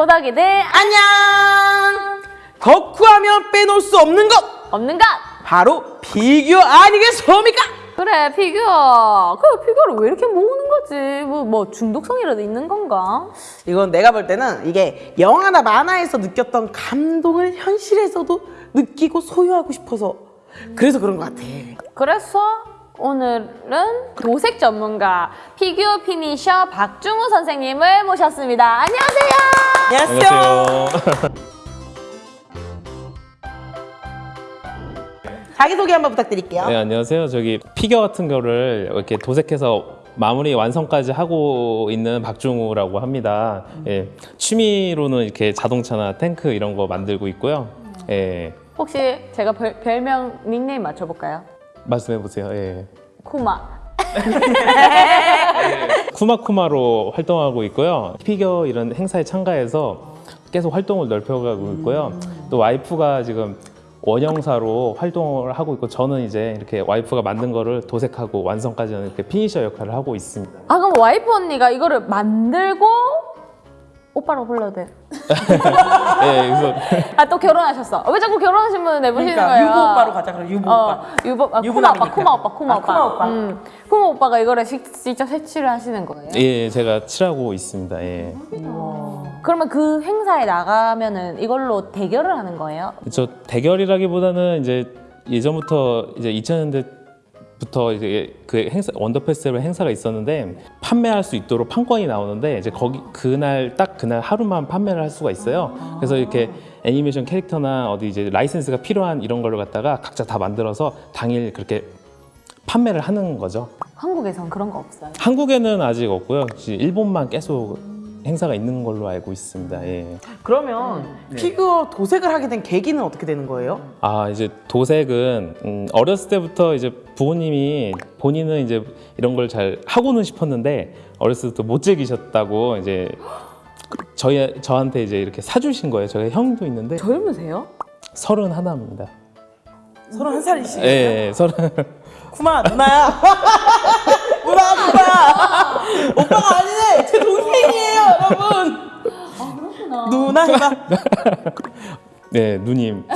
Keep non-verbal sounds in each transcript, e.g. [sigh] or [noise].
고닥이들 안녕! 덕후하면 빼놓을 수 없는 것! 없는 것 바로 피규어 아니겠습니까? 그래 피규어 그 피규어를 왜 이렇게 모으는 거지 뭐, 뭐 중독성이라도 있는 건가 이건 내가 볼 때는 이게 영화나 만화에서 느꼈던 감동을 현실에서도 느끼고 소유하고 싶어서 그래서 그런 것 같아. 그래서 오늘은 도색 전문가 피규어 finisher 박중우 선생님을 모셨습니다 안녕하세요 안녕하세요. [laughs] 자기소개 한번 부탁드릴게요. 네, 안녕하세요. 저기 피규어 같은 거를 이렇게 도색해서 마무리 완성까지 하고 있는 박중우라고 합니다. 예, 취미로는 이렇게 자동차나 탱크 이런 거 만들고 있고요. 예, 혹시 제가 별, 별명 닉네임 맞춰볼까요? 말씀해 보세요. 예. 쿠마 쿠마쿠마로 활동하고 있고요. 피규어 이런 행사에 참가해서 계속 활동을 넓혀가고 있고요. 또 와이프가 지금 원형사로 활동을 하고 있고 저는 이제 이렇게 와이프가 만든 거를 도색하고 완성까지 하는 이렇게 finisher 역할을 하고 있습니다. 아 그럼 와이프 언니가 이거를 만들고 오빠라고 불러도 돼? [laughs] 예, 그래서 아 또 결혼하셨어. 왜 자꾸 결혼하신 분을 내보시는 그러니까 거예요? 유부 오빠로 가자 그럼 유부 어, 오빠. 유부, 아, 쿠마 오빠. 쿠마 오빠, 쿠마 아, 오빠. 쿠마 오빠. 쿠마 오빠가 이거를 식- 직접 색칠을 하시는 거예요? 예, 제가 칠하고 있습니다. 예. 그러면 그 행사에 나가면은 이걸로 대결을 하는 거예요? 저 대결이라기보다는 이제 예전부터 이제 2000년대 부터 이제 그 행사 원더 페스티벌 행사가 있었는데 판매할 수 있도록 판권이 나오는데 이제 거기 그날 딱 그날 하루만 판매를 할 수가 있어요. 그래서 이렇게 애니메이션 캐릭터나 어디 이제 라이센스가 필요한 이런 걸로 갖다가 각자 다 만들어서 당일 그렇게 판매를 하는 거죠. 한국에선 그런 거 없어요. 한국에는 아직 없고요. 일본만 계속 행사가 있는 걸로 알고 있습니다. 예. 그러면 피규어 도색을 하게 된 계기는 어떻게 되는 거예요? 아 이제 도색은 음, 어렸을 때부터 이제 부모님이 본인은 이제 이런 걸 잘 하고는 싶었는데 어렸을 때부터 못 즐기셨다고 이제 저희 저한테 이제 이렇게 사주신 거예요. 저희 형도 있는데 젊으세요? 서른 하나입니다. 서른 한 살이시죠? 예, 예, 서른. 쿠마 누나야. [laughs] 누나 누나. 오빠가 아니네. 제 동생이에요, 여러분. 아 그렇구나. 누나 해봐. [laughs] 네, 누님. [laughs]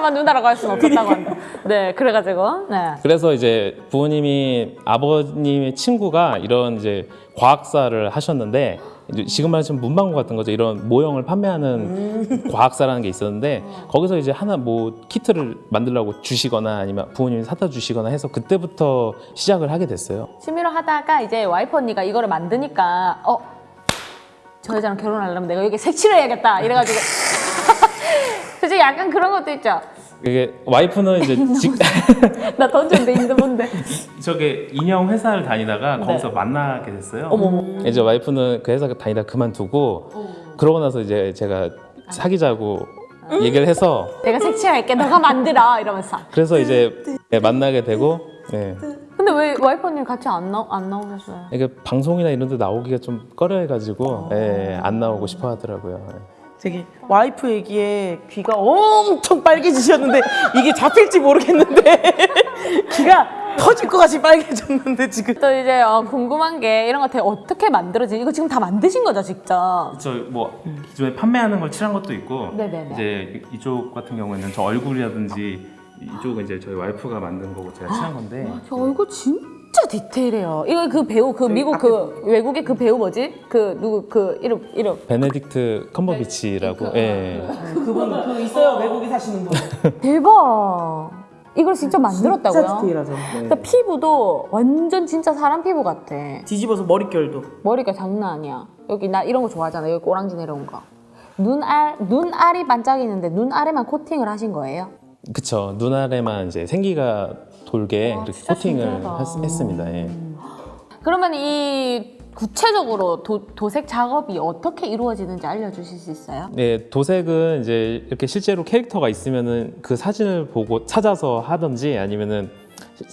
차마 누나라고 할 수는 없었다고 한다. 네, 그래가지고 네. 그래서 이제 부모님이 아버님의 친구가 이런 이제 과학사를 하셨는데 이제 지금 말하시면 문방구 같은 거죠. 이런 모형을 판매하는 과학사라는 게 있었는데 거기서 이제 하나 뭐 키트를 만들라고 주시거나 아니면 부모님이 사다 주시거나 해서 그때부터 시작을 하게 됐어요. 취미로 하다가 이제 와이프 언니가 이거를 만드니까 어? 저 여자랑 결혼하려면 내가 여기 색칠을 해야겠다 이래가지고 솔직히 약간 그런 것도 있죠. 이게 와이프는 이제 [laughs] 직, [laughs] 나 던졌는데 뭔데. 저게 인형 회사를 다니다가 거기서 만나게 됐어요. 어머머. 이제 와이프는 그 회사 다니다 그만두고 그러고 나서 이제 제가 사귀자고 얘기를 해서 내가 색칠할게 너가 만들어 이러면서. 그래서 이제 네, 만나게 되고 네. 근데 왜 와이프 언니 같이 안, 나, 안 나오셨어요? 이게 방송이나 이런 데 나오기가 좀 꺼려해가지고 예, 안 나오고 싶어 하더라고요. 저기 와이프 얘기에 귀가 엄청 빨개지셨는데 이게 잡힐지 모르겠는데 [laughs] 귀가 터질 것 같이 빨개졌는데 지금 또 이제 어, 궁금한 게 이런 거 되게 어떻게 만들어지 이거 지금 다 만드신 거죠 직접? 저뭐 기존에 판매하는 걸 칠한 것도 있고 네네네. 이제 이쪽 같은 경우에는 저 얼굴이라든지 이쪽은 이제 저희 와이프가 만든 거고 제가 칠한 건데 저 얼굴 진짜 디테일해요 이거 그 배우 그 미국 그 외국의 그 배우 뭐지? 그 누구 그 이름 이름 베네딕트 컴버비치라고 예. 그분 그 있어요 외국에 사시는 분 대박 이걸 직접 만들었다고요? 진짜 디테일하죠 네. 근데 피부도 완전 진짜 사람 피부 같아. 뒤집어서 머릿결도 머리가 장난 아니야. 여기 나 이런 거 좋아하잖아. 여기 꼬랑지 내려온 거. 눈알 눈알이 반짝이는데 눈 아래만 코팅을 하신 거예요? 그쵸 눈 아래만 이제 생기가 돌게 와, 이렇게 코팅을. 했, 했습니다. 예. 그러면 이 구체적으로 도, 도색 작업이 어떻게 이루어지는지 알려주실 수 있어요? 네, 도색은 이제 이렇게 실제로 캐릭터가 있으면은 그 사진을 보고 찾아서 하든지 아니면은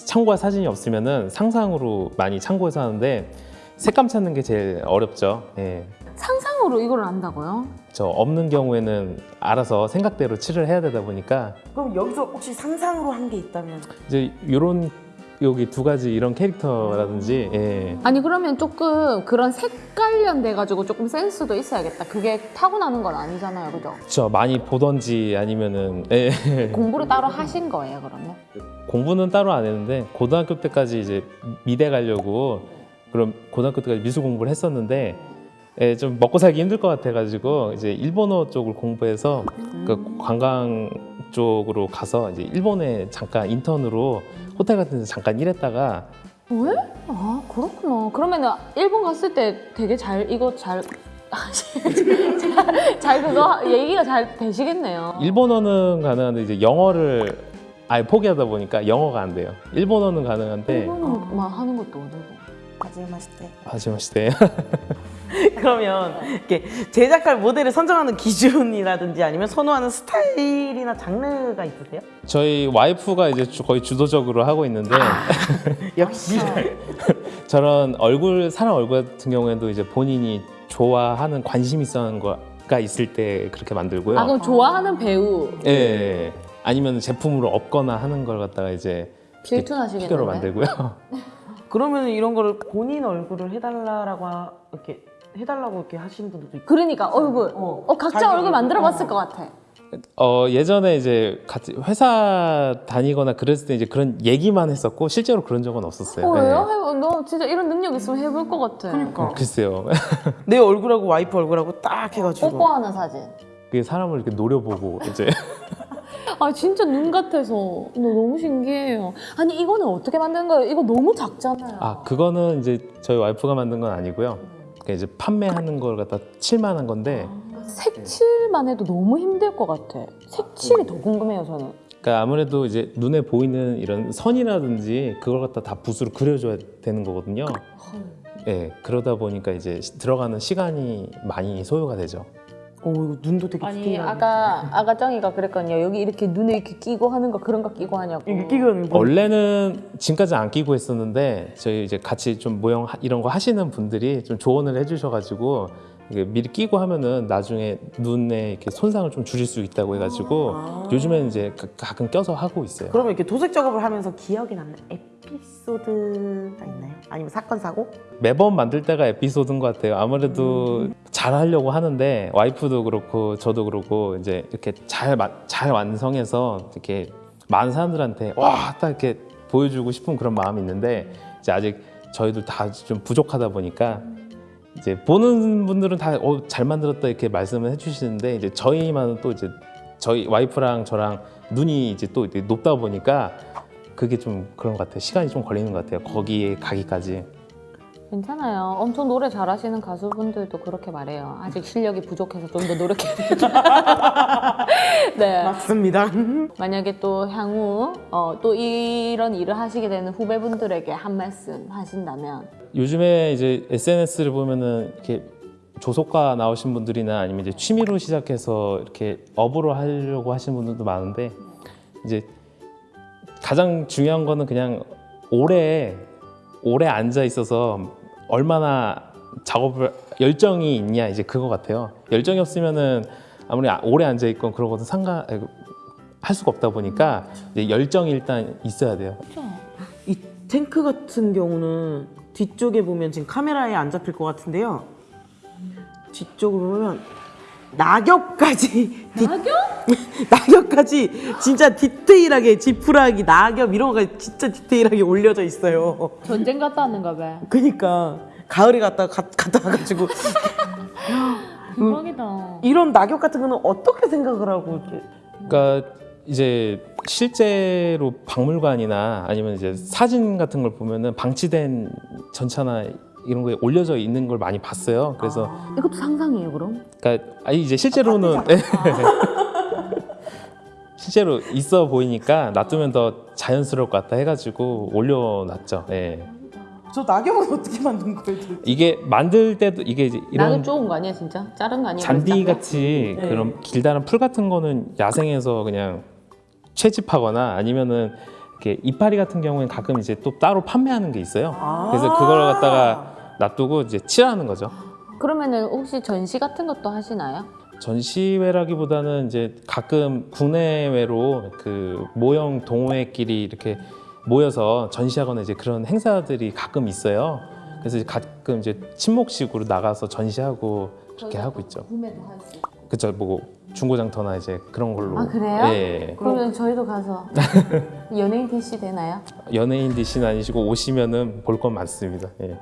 참고할 사진이 없으면은 상상으로 많이 참고해서 하는데 색감 찾는 게 제일 어렵죠. 예. 상상으로 이걸 안다고요? 저 없는 경우에는 알아서 생각대로 칠을 해야 되다 보니까 그럼 여기서 혹시 상상으로 한 게 있다면 이제 이런 여기 두 가지 이런 캐릭터라든지 예. 아니 그러면 조금 그런 색 관련돼 가지고 조금 센스도 있어야겠다. 그게 타고나는 건 아니잖아요, 그죠? 저 많이 보던지 아니면은 예. 공부를 따로 하신 거예요, 그러면? 공부는 따로 안 했는데 고등학교 때까지 이제 미대 가려고 그럼 고등학교 때까지 미술 공부를 했었는데 예, 좀 먹고 살기 힘들 것 같아가지고 이제 일본어 쪽을 공부해서 그 관광 쪽으로 가서 이제 일본에 잠깐 인턴으로 호텔 같은 데서 잠깐 일했다가 왜? 아 그렇구나. 그러면은 일본 갔을 때 되게 잘 이거 잘. [laughs] 잘, 잘 그거 얘기가 잘 되시겠네요. 일본어는 가능한데 이제 영어를 아예 포기하다 보니까 영어가 안 돼요. 일본어는 가능한데 일본어만 하는 것도 어려워. 하지마시대. 하지마시대. [laughs] [laughs] 그러면 이렇게 제작할 모델을 선정하는 기준이라든지 아니면 선호하는 스타일이나 장르가 있으세요? 저희 와이프가 이제 주- 거의 주도적으로 하고 있는데 [laughs] 역시 [laughs] 저런 얼굴 사람 얼굴 같은 경우에도 이제 본인이 좋아하는 관심 있어 하는 거가 있을 때 그렇게 만들고요. 아 그럼 좋아하는 배우 예, 예. 아니면 제품으로 없거나 하는 걸 갖다가 이제? 피규어로 만들고요. 그러면 이런 거를 본인 얼굴을 해달라고 하- 이렇게 해달라고 이렇게 하시는 분들도 있고 그러니까 얼굴. 어. 어, 각자 자기 얼굴 얼굴. 만들어 봤을 어. 것 같아. 어 예전에 이제 같이 회사 다니거나 그랬을 때 이제 그런 얘기만 했었고 실제로 그런 적은 없었어요. 어, 예. 왜요? 해봐. 너 진짜 이런 능력 있으면 해볼 것 같아. 그러니까 글쎄요. [laughs] 내 얼굴하고 와이프 얼굴하고 딱 해가지고 뽀뽀하는 사진. 그게 사람을 이렇게 노려보고 이제 [laughs] 아 진짜 눈 같아서 너 너무 신기해요. 아니 이거는 어떻게 만드는 거예요? 이거 너무 작잖아요. 아 그거는 이제 저희 와이프가 만든 건 아니고요. 그러니까 이제 판매하는 걸 갖다 칠만한 건데 색칠만 해도 너무 힘들 것 같아. 색칠이 더 궁금해요 저는. 그러니까 아무래도 이제 눈에 보이는 이런 선이라든지 그걸 갖다 다 붓으로 그려줘야 되는 거거든요. 예, 그러다 보니까 이제 시- 들어가는 시간이 많이 소요가 되죠. 오 이거 눈도 되게 아니 아까 아가 짱이가 그랬거든요. 여기 이렇게 눈에 이렇게 끼고 하는 거 그런 거 끼고 하냐고. 이게 끼고는 뭐 원래는 지금까지 안 끼고 했었는데 저희 이제 같이 좀 모형 하- 이런 거 하시는 분들이 좀 조언을 해주셔가지고 미리 끼고 하면은 나중에 눈에 이렇게 손상을 좀 줄일 수 있다고 해가지고 아. 요즘에는 이제 가- 가끔 껴서 하고 있어요. 그러면 이렇게 도색 작업을 하면서 기억에 남는 에피소드가 있나요? 아니면 사건 사고? 매번 만들 때가 에피소드인 것 같아요. 아무래도 잘 하려고 하는데 와이프도 그렇고 저도 그렇고 이제 이렇게 잘, 마- 잘 완성해서 이렇게 많은 사람들한테 와 딱 이렇게 보여주고 싶은 그런 마음이 있는데 이제 아직 저희도 다 좀 부족하다 보니까 이제 보는 분들은 다 잘 만들었다 이렇게 말씀을 해주시는데 이제 저희만은 또 이제 저희 와이프랑 저랑 눈이 이제 또 높다 보니까 그게 좀 그런 것 같아요. 시간이 좀 걸리는 것 같아요. 거기에 가기까지. 괜찮아요. 엄청 노래 잘하시는 가수분들도 그렇게 말해요. 아직 실력이 부족해서 좀 더 노력해야 된다. [laughs] 네. 맞습니다. 만약에 또 향후 어, 또 이런 일을 하시게 되는 후배분들에게 한 말씀 하신다면 요즘에 이제 SNS를 보면은 이렇게 조속과 나오신 분들이나 아니면 이제 취미로 시작해서 이렇게 업으로 하려고 하시는 분들도 많은데 이제 가장 중요한 거는 그냥 오래 오래 앉아 있어서 얼마나 작업을 열정이 있냐 이제 그거 같아요. 열정이 없으면은 아무리 아- 오래 앉아 있건 것도 상관 아이고, 할 수가 없다 보니까 이제 열정이 일단 있어야 돼요. 이 탱크 같은 경우는 뒤쪽에 보면 지금 카메라에 안 잡힐 것 같은데요. 뒤쪽으로 보면 낙엽까지 낙엽? [laughs] 낙엽까지 진짜 디테일하게 지푸라기 낙엽 이런 거가 진짜 디테일하게 올려져 있어요. 전쟁 갔다 왔는가 봐. 그니까 가을에 갔다 가, 갔다 와가지고 [laughs] 대박이다. 이런 낙엽 같은 거는 어떻게 생각을 하고 이렇게 그러니까 이제 실제로 박물관이나 아니면 이제 사진 같은 걸 보면은 방치된 전차나 이런 거에 올려져 있는 걸 많이 봤어요. 그래서 이것도 상상이에요, 그럼? 그러니까 아니 이제 실제로는 네. [laughs] 실제로 있어 보이니까 놔두면 더 자연스러울 것 같다 해가지고 올려놨죠. 예. 저 낙엽은 어떻게 만든 거예요? 도대체? 이게 만들 때도 이게 이제 나는 이런 좋은 거 아니야, 진짜? 자른 거 아니야? 잔디 같이 네. 그런 길다란 풀 같은 거는 야생에서 그냥 채집하거나 아니면은 이렇게 이파리 같은 경우에는 가끔 이제 또 따로 판매하는 게 있어요. 그래서 그걸 갖다가 놔두고 이제 칠하는 거죠. 그러면은 혹시 전시 같은 것도 하시나요? 전시회라기보다는 이제 가끔 국내외로 그 모형 동호회끼리 이렇게 모여서 전시하거나 이제 그런 행사들이 가끔 있어요. 그래서 이제 가끔 이제 친목식으로 나가서 전시하고 그렇게 하고 있죠. 구매도 할 수 있고. 그쵸, 뭐 중고장터나 이제 그런 걸로. 아, 그래요? 예. 그러면 저희도 가서 [laughs] 연예인 DC 되나요? 연예인 디신 아니시고 오시면은 볼 건 많습니다. 예.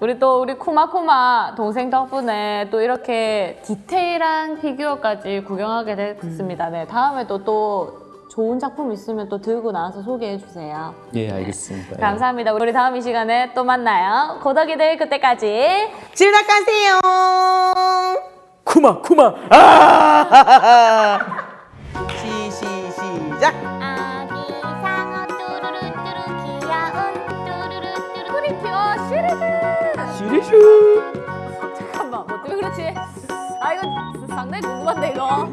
우리 또 우리 쿠마쿠마 동생 덕분에 또 이렇게 디테일한 피규어까지 구경하게 됐습니다. 네, 다음에도 또 좋은 작품 있으면 또 들고 나와서 소개해 주세요. 예, 알겠습니다. 예. 감사합니다. 우리 다음 이 시간에 또 만나요. 고덕이들 그때까지. 지나가세요. 쿠마 쿠마. 아! 시, 시, 시작. 아기 상어 뚜루루 뚜루 귀여운 뚜루루 뚜루 프리티어 시리즈. 시리 슈. 잠깐만, 뭐 때문에 그렇지? 아 이거 상당히 궁금한데 이거.